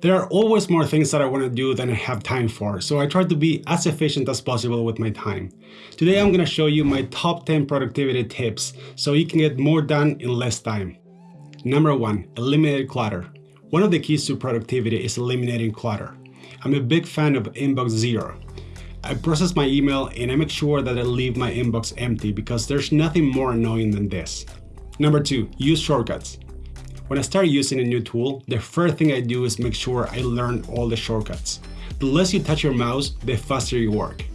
There are always more things that I want to do than I have time for, so I try to be as efficient as possible with my time. Today I'm going to show you my top 10 productivity tips so you can get more done in less time. Number 1. Eliminate clutter. One of the keys to productivity is eliminating clutter. I'm a big fan of Inbox Zero. I process my email and I make sure that I leave my inbox empty because there's nothing more annoying than this. Number 2. Use shortcuts. When I start using a new tool, the first thing I do is make sure I learn all the shortcuts. The less you touch your mouse, the faster you work.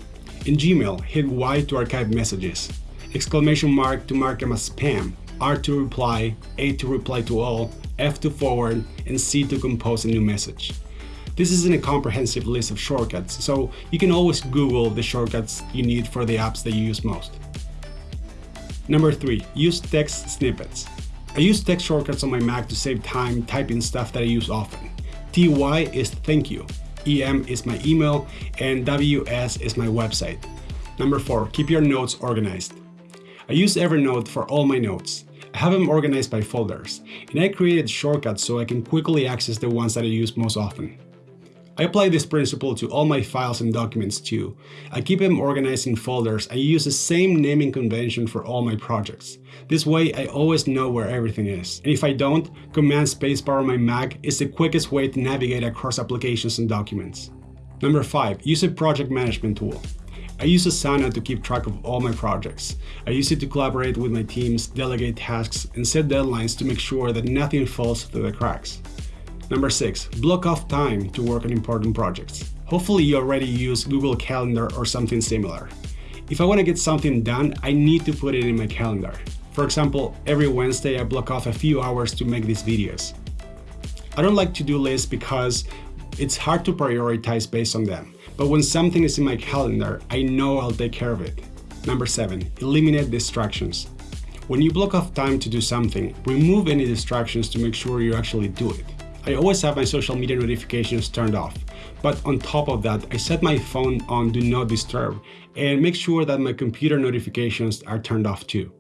In Gmail, hit Y to archive messages, exclamation mark to mark them as spam, R to reply, A to reply to all, F to forward, and C to compose a new message. This isn't a comprehensive list of shortcuts, so you can always Google the shortcuts you need for the apps that you use most. Number 3. Use text snippets. I use text shortcuts on my Mac to save time typing stuff that I use often. TY is thank you, EM is my email, and WS is my website. Number 4. Keep your notes organized. I use Evernote for all my notes. I have them organized by folders, and I created shortcuts so I can quickly access the ones that I use most often. I apply this principle to all my files and documents too. I keep them organized in folders. I use the same naming convention for all my projects. This way I always know where everything is. And if I don't, Command Spacebar on my Mac is the quickest way to navigate across applications and documents. Number 5. Use a project management tool. I use Asana to keep track of all my projects. I use it to collaborate with my teams, delegate tasks, and set deadlines to make sure that nothing falls through the cracks. Number 6. Block off time to work on important projects. Hopefully you already use Google Calendar or something similar. If I want to get something done, I need to put it in my calendar. For example, every Wednesday I block off a few hours to make these videos. I don't like to-do lists because it's hard to prioritize based on them. But when something is in my calendar, I know I'll take care of it. Number 7. Eliminate distractions. When you block off time to do something, remove any distractions to make sure you actually do it. I always have my social media notifications turned off. But on top of that, I set my phone on Do Not Disturb and make sure that my computer notifications are turned off too.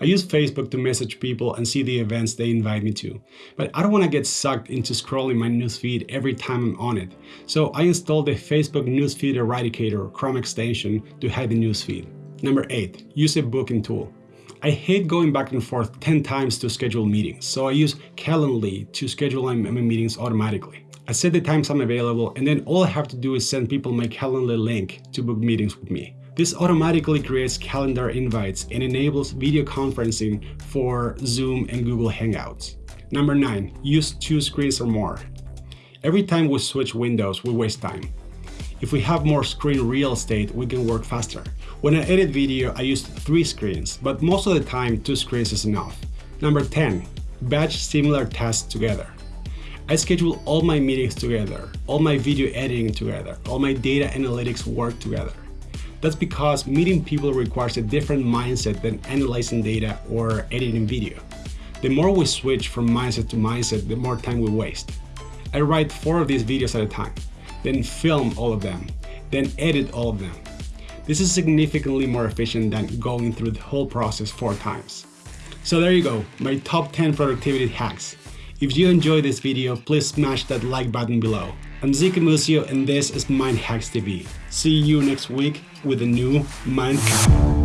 I use Facebook to message people and see the events they invite me to, but I don't want to get sucked into scrolling my newsfeed every time I'm on it, so I installed the Facebook Newsfeed Eradicator Chrome extension to hide the newsfeed. Number 8. Use a booking tool. I hate going back and forth 10 times to schedule meetings, so I use Calendly to schedule my meetings automatically. I set the times I'm available and then all I have to do is send people my Calendly link to book meetings with me. This automatically creates calendar invites and enables video conferencing for Zoom and Google Hangouts. Number 9. Use two screens or more. Every time we switch windows, we waste time. If we have more screen real estate, we can work faster. When I edit video, I use three screens, but most of the time, two screens is enough. Number 10. Batch similar tasks together. I schedule all my meetings together, all my video editing together, all my data analytics work together. That's because meeting people requires a different mindset than analyzing data or editing video. The more we switch from mindset to mindset, the more time we waste. I write four of these videos at a time then film all of them, then edit all of them. This is significantly more efficient than going through the whole process four times. So there you go, my top 10 productivity hacks. If you enjoyed this video, please smash that like button below. I'm Zeke Musio and this is Mind Hacks TV. See you next week with a new Mind Hack.